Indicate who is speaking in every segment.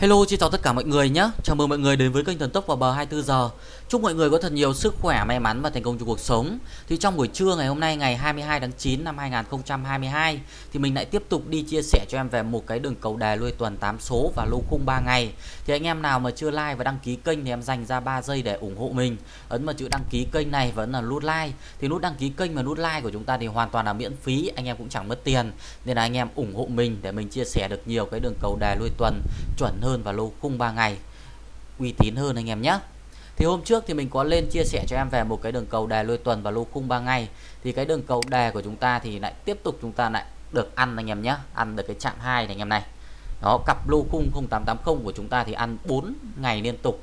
Speaker 1: Hello, xin chào tất cả mọi người nhé. Chào mừng mọi người đến với kênh Thần Tốc vào bờ 24 giờ. Chúc mọi người có thật nhiều sức khỏe, may mắn và thành công trong cuộc sống. Thì trong buổi trưa ngày hôm nay ngày 22 tháng 9 năm 2022 thì mình lại tiếp tục đi chia sẻ cho em về một cái đường cầu đề lui tuần 8 số và lô khung 3 ngày. Thì anh em nào mà chưa like và đăng ký kênh thì em dành ra 3 giây để ủng hộ mình. Ấn vào chữ đăng ký kênh này vẫn là nút like. Thì nút đăng ký kênh và nút like của chúng ta thì hoàn toàn là miễn phí, anh em cũng chẳng mất tiền. Nên là anh em ủng hộ mình để mình chia sẻ được nhiều cái đường cầu đề lui tuần chuẩn hơn hơn và lô khung 3 ngày. Uy tín hơn anh em nhé. Thì hôm trước thì mình có lên chia sẻ cho em về một cái đường cầu đề lôi tuần và lô khung 3 ngày. Thì cái đường cầu đề của chúng ta thì lại tiếp tục chúng ta lại được ăn anh em nhé. Ăn được cái chạm 2 này anh em này. Đó, cặp lô khung 0880 của chúng ta thì ăn 4 ngày liên tục.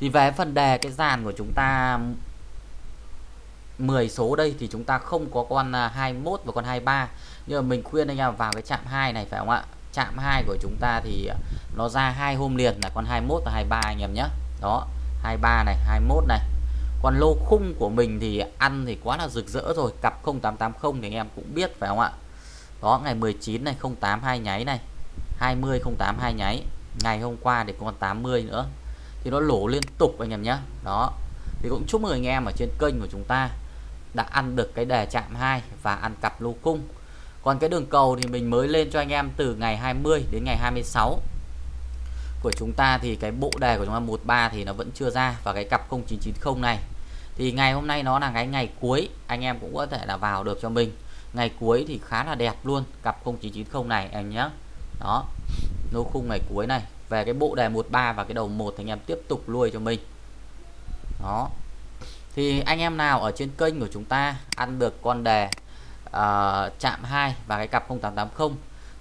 Speaker 1: Thì về phần đề cái dàn của chúng ta 10 số đây thì chúng ta không có con à, 21 và con 23 nhưng mà mình khuyên anh em vào cái chạm 2 này phải không ạ? Chạm 2 của chúng ta thì nó ra hai hôm liền là con 21 và 23 anh em nhé. Đó 23 này 21 này. Còn lô khung của mình thì ăn thì quá là rực rỡ rồi. Cặp 0880 thì anh em cũng biết, phải không ạ? Đó, ngày 19 này 08 hai nháy này. 20 08 hai nháy. Ngày hôm qua thì còn 80 nữa. Thì nó lỗ liên tục anh em nhé. Đó. Thì cũng chúc mừng anh em ở trên kênh của chúng ta đã ăn được cái đề chạm 2 và ăn cặp lô cung còn cái đường cầu thì mình mới lên cho anh em từ ngày 20 đến ngày 26 của chúng ta thì cái bộ đề của chúng ta 13 thì nó vẫn chưa ra và cái cặp 0990 này. Thì ngày hôm nay nó là cái ngày cuối anh em cũng có thể là vào được cho mình. Ngày cuối thì khá là đẹp luôn cặp 0990 này em nhé đó nô khung ngày cuối này. Về cái bộ đề 13 và cái đầu 1 thì anh em tiếp tục lui cho mình. Đó. Thì anh em nào ở trên kênh của chúng ta ăn được con đề uh, chạm 2 và cái cặp 0880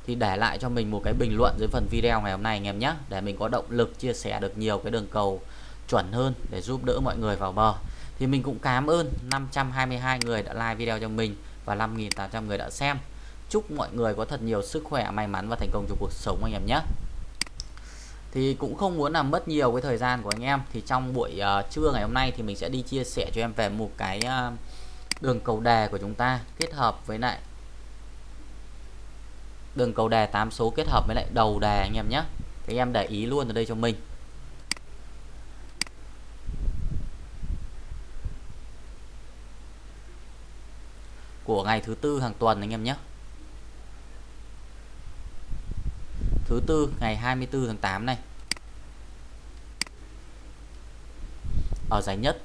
Speaker 1: thì để lại cho mình một cái bình luận dưới phần video ngày hôm nay anh em nhé để mình có động lực chia sẻ được nhiều cái đường cầu chuẩn hơn để giúp đỡ mọi người vào bờ. Thì mình cũng cảm ơn 522 người đã like video cho mình và 5.800 người đã xem. Chúc mọi người có thật nhiều sức khỏe may mắn và thành công trong cuộc sống anh em nhé. Thì cũng không muốn làm mất nhiều cái thời gian của anh em thì trong buổi uh, trưa ngày hôm nay thì mình sẽ đi chia sẻ cho em về một cái uh, đường cầu đề của chúng ta kết hợp với lại đường cầu đề 8 số kết hợp với lại đầu đề anh em nhé. Thì em để ý luôn ở đây cho mình. Của ngày thứ tư hàng tuần anh em nhé. Thứ tư, ngày 24 tháng 8 này. Ở giải nhất.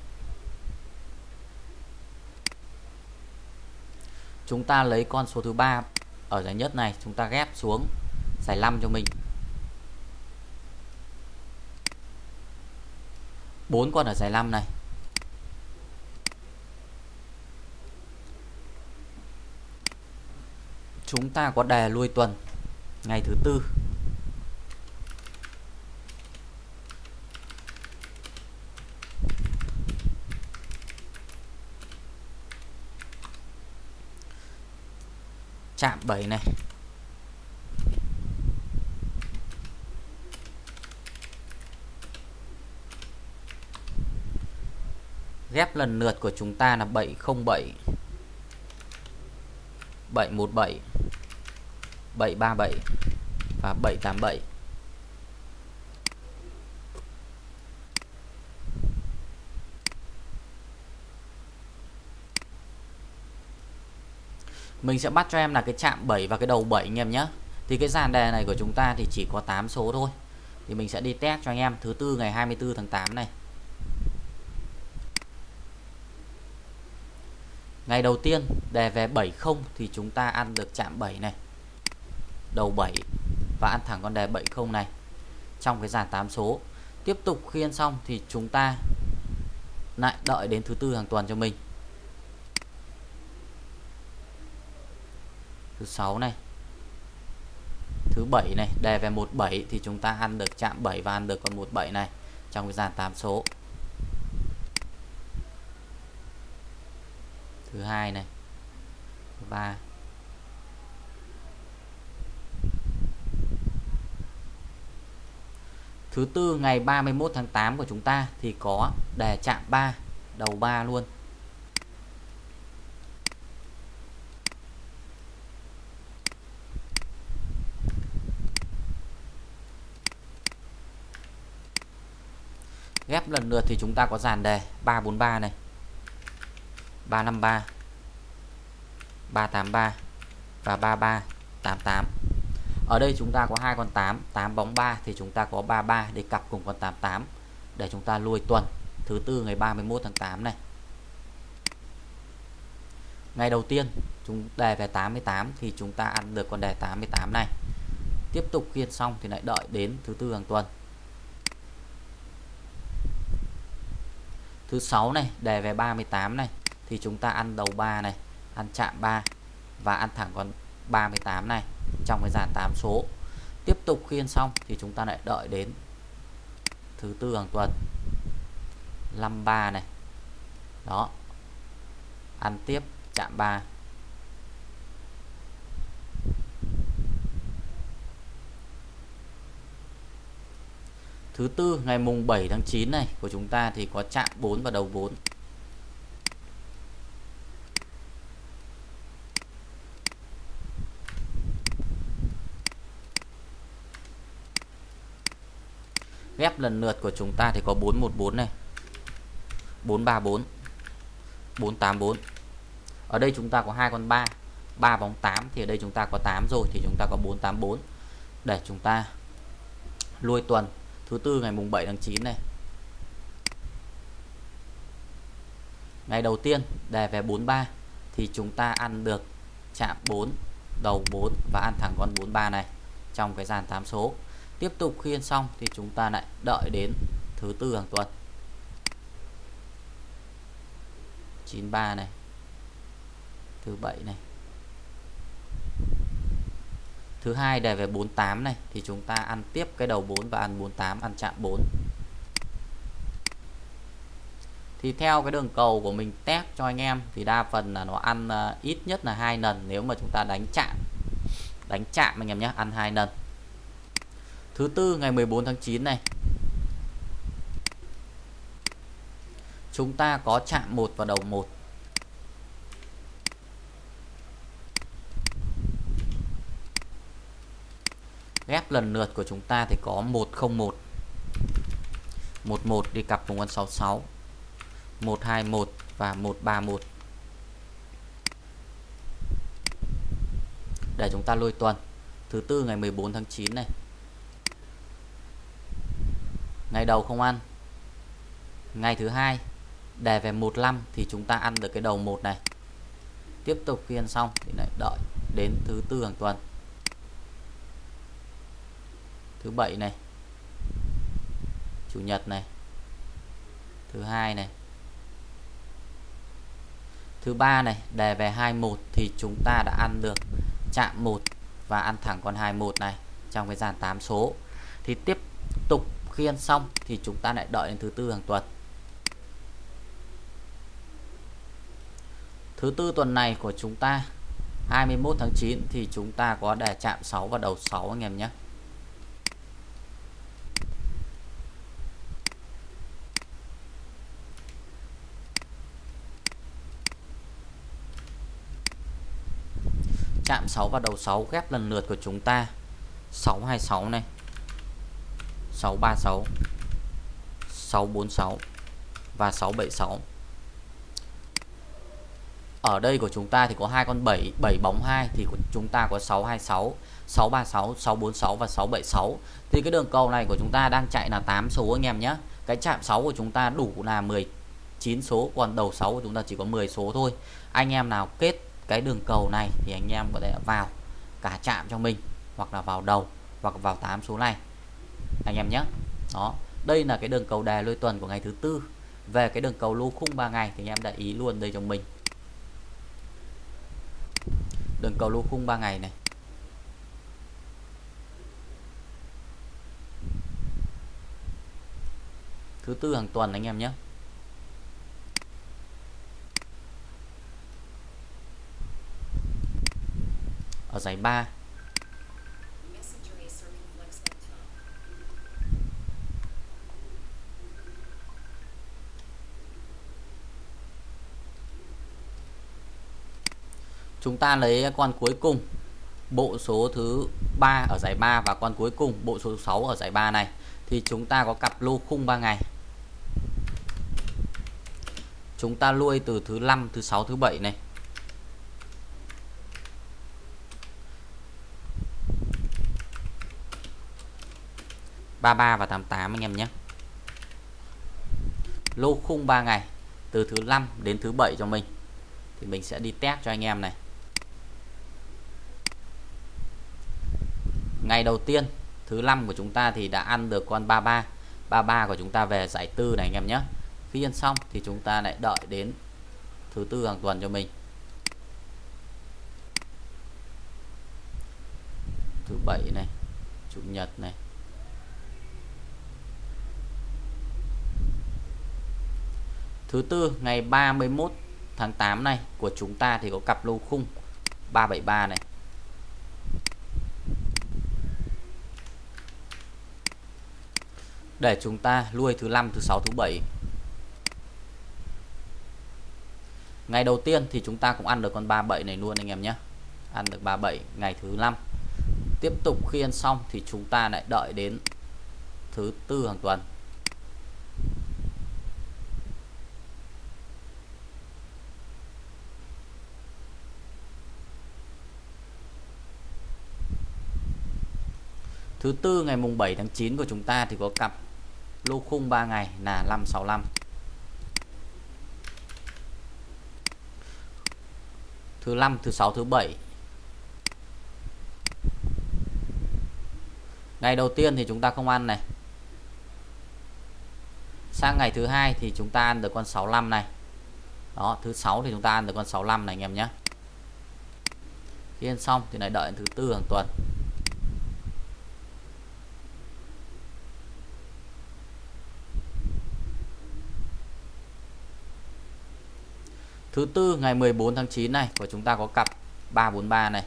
Speaker 1: Chúng ta lấy con số thứ ba ở giải nhất này, chúng ta ghép xuống, giải 5 cho mình. 4 con ở giải 5 này. Chúng ta có đề lui tuần, ngày thứ tư. Chạm 7 này. Ghép lần lượt của chúng ta là 707 717 737 và 787 mình sẽ bắt cho em là cái chạm 7 và cái đầu 7 anh em nhé thì cái dàn đề này của chúng ta thì chỉ có 8 số thôi. Thì mình sẽ đi test cho anh em thứ tư ngày 24 tháng 8 này. Ngày đầu tiên đề về 70 thì chúng ta ăn được chạm 7 này. Đầu 7 và ăn thẳng con đề 70 này. Trong cái dàn 8 số. Tiếp tục khiên xong thì chúng ta lại đợi đến thứ tư hàng tuần cho mình. Thứ sáu này. Thứ bảy này, đề về 17 thì chúng ta ăn được chạm 7 và ăn được con 17 này trong cái dàn 8 số. Thứ hai này. Thứ ba thứ tư ngày 31 tháng 8 của chúng ta thì có đề chạm 3 đầu 3 luôn. Ghép lần lượt thì chúng ta có dàn đề 343 này 353 383 và 3388 ở đây chúng ta có hai con 8 8 bóng 3 thì chúng ta có 33 để cặp cùng con 88 để chúng ta lui tuần, thứ tư ngày 31 tháng 8 này. Ngày đầu tiên, chúng đề về 88 thì chúng ta ăn được con đề 88 này. Tiếp tục khiên xong thì lại đợi đến thứ tư hàng tuần. Thứ sáu này, đề về 38 này, thì chúng ta ăn đầu 3 này, ăn chạm 3 và ăn thẳng con 38 này trong cái dàn 8 số. Tiếp tục khiên xong thì chúng ta lại đợi đến thứ tư hàng tuần. 53 này. Đó. Ăn tiếp chạm 3 thứ tư, ngày mùng 7 tháng 9 này, của chúng ta thì có chạm 4 và đầu 4 ghép lần lượt của chúng ta thì có 414 này 434 484 ở đây chúng ta có hai con 3 3 bóng 8 thì ở đây chúng ta có 8 rồi thì chúng ta có 484 để chúng ta lui tuần thứ tư ngày mùng 7 tháng 9 này. Ngày đầu tiên, đề về 43 thì chúng ta ăn được chạm 4 đầu 4 và ăn thẳng con 43 này trong cái dàn 8 số. Tiếp tục khiên xong thì chúng ta lại đợi đến thứ tư hàng tuần. 93 này. Thứ bảy này thứ hai đề về 48 này thì chúng ta ăn tiếp cái đầu 4 và ăn 48 ăn chạm 4 thì theo cái đường cầu của mình test cho anh em thì đa phần là nó ăn uh, ít nhất là hai lần nếu mà chúng ta đánh chạm. Đánh chạm anh em nhé ăn hai lần. Thứ tư ngày 14 tháng 9 này. Chúng ta có chạm một vào đầu một. Ghép lần lượt của chúng ta thì có 101 11 đi cặp cùng con 66 121 và 131 để chúng ta lôi tuần. Thứ tư ngày 14 tháng 9 này. Ngày đầu không ăn. Ngày thứ hai, đề về 15 thì chúng ta ăn được cái đầu một này. Tiếp tục khi ăn xong thì lại đợi đến thứ tư hàng tuần thứ bảy này. Chủ nhật này. Thứ hai này. Thứ ba này đề về 21 thì chúng ta đã ăn được chạm 1 và ăn thẳng con 21 này trong cái dàn 8 số. Thì tiếp tục khi ăn xong thì chúng ta lại đợi đến thứ tư hàng tuần. Thứ tư tuần này của chúng ta 21 tháng 9 thì chúng ta có đề chạm 6 và đầu 6 anh em nhé. Chạm 6 và đầu 6 ghép lần lượt của chúng ta. 626 này. 636 646 và 676 ở đây của chúng ta thì có hai con 7 7 bóng 2 thì của chúng ta có 626 636 646 và 676 thì cái đường cầu này của chúng ta đang chạy là 8 số anh em nhé cái chạm 6 của chúng ta đủ là 19 số, còn đầu 6 của chúng ta chỉ có 10 số thôi. Anh em nào kết cái đường cầu này thì anh em có thể vào cả chạm cho mình, hoặc là vào đầu, hoặc vào tám số này. Anh em nhé. Đó, đây là cái đường cầu đề lôi tuần của ngày thứ tư. Về cái đường cầu lô khung 3 ngày thì anh em để ý luôn đây cho mình. Đường cầu lô khung 3 ngày này. Thứ tư hàng tuần anh em nhé. Ở giải 3 chúng ta lấy con cuối cùng, bộ số thứ 3 ở giải 3 và con cuối cùng, bộ số 6 ở giải 3 này. Thì chúng ta có cặp lô khung 3 ngày. Chúng ta nuôi từ thứ 5 thứ 6 thứ 7 này. Ba ba và 88 anh em nhé. Lô khung 3 ngày, từ thứ 5 đến thứ 7 cho mình. Thì mình sẽ đi test cho anh em này. Ngày đầu tiên, thứ 5 của chúng ta thì đã ăn được con 33 33 của chúng ta về giải tư này anh em nhé. Khi ăn xong thì chúng ta lại đợi đến thứ tư hàng tuần cho mình. Thứ bảy này, chủ nhật này. Thứ tư, ngày 31 tháng 8 này, của chúng ta thì có cặp lô khung 373 này. Để chúng ta nuôi thứ năm, thứ sáu, thứ bảy. Ngày đầu tiên thì chúng ta cũng ăn được con 37 này luôn anh em nhé. Ăn được 37 ngày thứ năm. Tiếp tục khi ăn xong thì chúng ta lại đợi đến thứ tư hàng tuần. Thứ tư ngày mùng 7 tháng 9 của chúng ta thì có cặp lô khung 3 ngày là 565. Thứ năm, thứ sáu, thứ bảy. Ngày đầu tiên thì chúng ta không ăn này. Sang ngày thứ hai thì chúng ta ăn được con 65 này. Đó, thứ sáu thì chúng ta ăn được con 65 này anh em nhé. Khi ăn xong thì lại đợi thứ tư hàng tuần. Thứ tư ngày 14 tháng 9 này của chúng ta có cặp 343 này.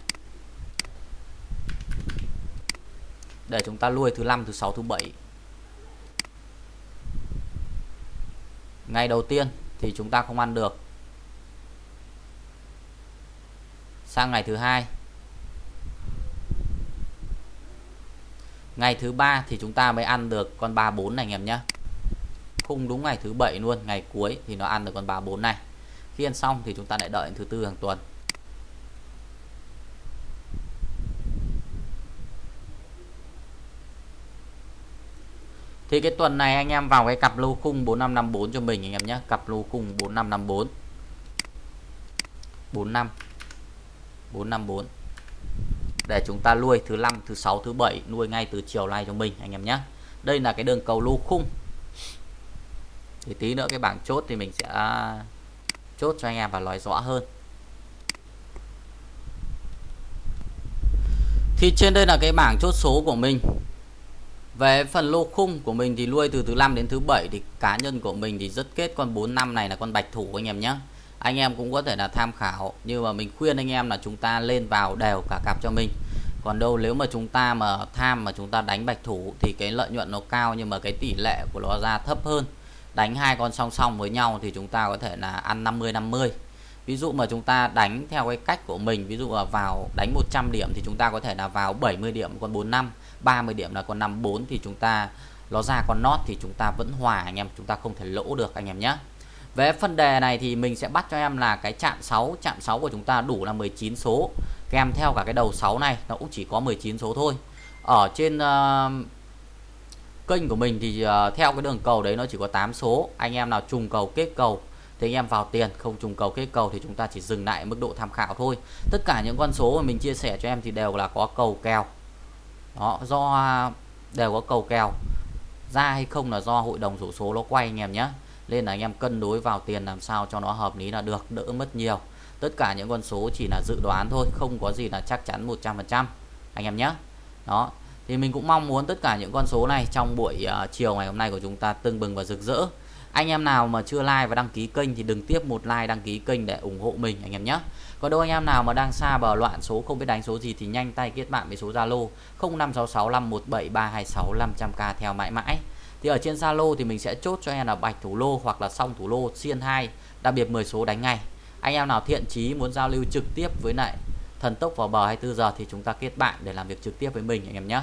Speaker 1: Để chúng ta nuôi thứ năm, thứ sáu, thứ bảy. Ngày đầu tiên thì chúng ta không ăn được. Sang ngày thứ hai. Ngày thứ ba thì chúng ta mới ăn được con 34 này anh em nhé. Khung đúng ngày thứ bảy luôn, ngày cuối thì nó ăn được con 34 này khi ăn xong thì chúng ta lại đợi thứ tư hàng tuần. Thì cái tuần này anh em vào cái cặp lô khung 4554 cho mình anh em nhé. Cặp lô khung 4554 45 454 để chúng ta nuôi thứ năm, thứ sáu, thứ bảy, nuôi ngay từ chiều nay cho mình anh em nhé. Đây là cái đường cầu lô khung. Thì tí nữa cái bảng chốt thì mình sẽ chốt cho anh em và nói rõ hơn. Thì trên đây là cái bảng chốt số của mình. Về phần lô khung của mình thì nuôi từ thứ năm đến thứ bảy thì cá nhân của mình thì rất kết con 4 năm này là con bạch thủ anh em nhé anh em cũng có thể là tham khảo, nhưng mà mình khuyên anh em là chúng ta lên vào đều cả cặp cho mình. Còn đâu nếu mà chúng ta mà tham mà chúng ta đánh bạch thủ thì cái lợi nhuận nó cao nhưng mà cái tỷ lệ của nó ra thấp hơn đánh hai con song song với nhau thì chúng ta có thể là ăn 50 50 ví dụ mà chúng ta đánh theo cái cách của mình ví dụ là vào đánh 100 điểm thì chúng ta có thể là vào 70 điểm con 45 30 điểm là con 54 thì chúng ta nó ra con nót thì chúng ta vẫn hòa anh em chúng ta không thể lỗ được anh em nhé. Về phân đề này thì mình sẽ bắt cho em là cái chạm 6 chạm 6 của chúng ta đủ là 19 số. Kèm theo cả cái đầu 6 này nó cũng chỉ có 19 số thôi. Ở trên uh, kênh của mình thì uh, theo cái đường cầu đấy nó chỉ có 8 số. Anh em nào trùng cầu kết cầu thì anh em vào tiền không trùng cầu kết cầu thì chúng ta chỉ dừng lại mức độ tham khảo thôi. Tất cả những con số mà mình chia sẻ cho em thì đều là có cầu kèo. Đó do đều có cầu kèo. Ra hay không là do hội đồng rủ số nó quay anh em nhé. Nên là anh em cân đối vào tiền làm sao cho nó hợp lý là được đỡ mất nhiều. Tất cả những con số chỉ là dự đoán thôi không có gì là chắc chắn 100% anh em nhé. Đó thì mình cũng mong muốn tất cả những con số này trong buổi uh, chiều ngày hôm nay của chúng ta tưng bừng và rực rỡ. Anh em nào mà chưa like và đăng ký kênh thì đừng tiếp một like đăng ký kênh để ủng hộ mình anh em nhé. Còn đâu anh em nào mà đang xa bờ loạn số không biết đánh số gì thì nhanh tay kết bạn với số Zalo 0566517326 500k theo mãi mãi. Thì ở trên Zalo thì mình sẽ chốt cho em là bạch thủ lô hoặc là song thủ lô xiên 2 đặc biệt 10 số đánh ngay. Anh em nào thiện chí muốn giao lưu trực tiếp với lại thần tốc vào bờ 24 giờ thì chúng ta kết bạn để làm việc trực tiếp với mình, anh em nhé.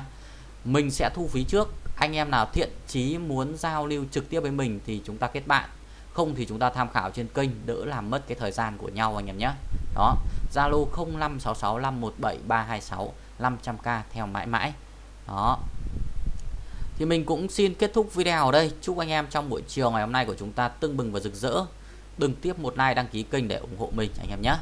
Speaker 1: Mình sẽ thu phí trước. Anh em nào thiện chí muốn giao lưu trực tiếp với mình thì chúng ta kết bạn. Không thì chúng ta tham khảo trên kênh, đỡ làm mất cái thời gian của nhau, anh em nhé. Đó. Zalo 0566517326 500k theo mãi mãi. Đó. Thì mình cũng xin kết thúc video ở đây. Chúc anh em trong buổi chiều ngày hôm nay của chúng ta tưng bừng và rực rỡ. Đừng tiếp một like đăng ký kênh để ủng hộ mình, anh em nhé.